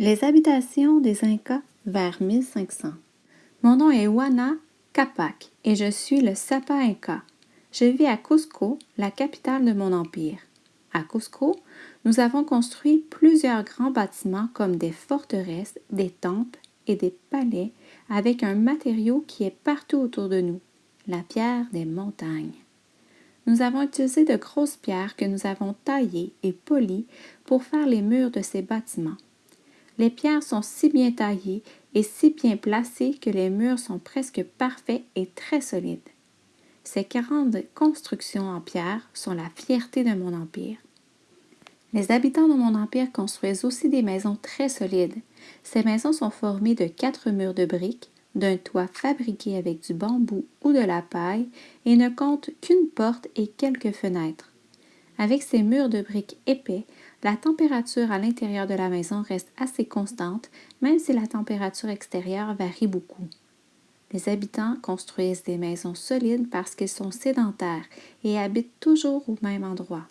Les habitations des Incas vers 1500. Mon nom est Juana Capac et je suis le Sapa Inca. Je vis à Cusco, la capitale de mon empire. À Cusco, nous avons construit plusieurs grands bâtiments comme des forteresses, des temples et des palais avec un matériau qui est partout autour de nous, la pierre des montagnes. Nous avons utilisé de grosses pierres que nous avons taillées et polies pour faire les murs de ces bâtiments. Les pierres sont si bien taillées et si bien placées que les murs sont presque parfaits et très solides. Ces 40 constructions en pierre sont la fierté de mon empire. Les habitants de mon empire construisent aussi des maisons très solides. Ces maisons sont formées de quatre murs de briques, d'un toit fabriqué avec du bambou ou de la paille et ne comptent qu'une porte et quelques fenêtres. Avec ces murs de briques épais, la température à l'intérieur de la maison reste assez constante, même si la température extérieure varie beaucoup. Les habitants construisent des maisons solides parce qu'ils sont sédentaires et habitent toujours au même endroit.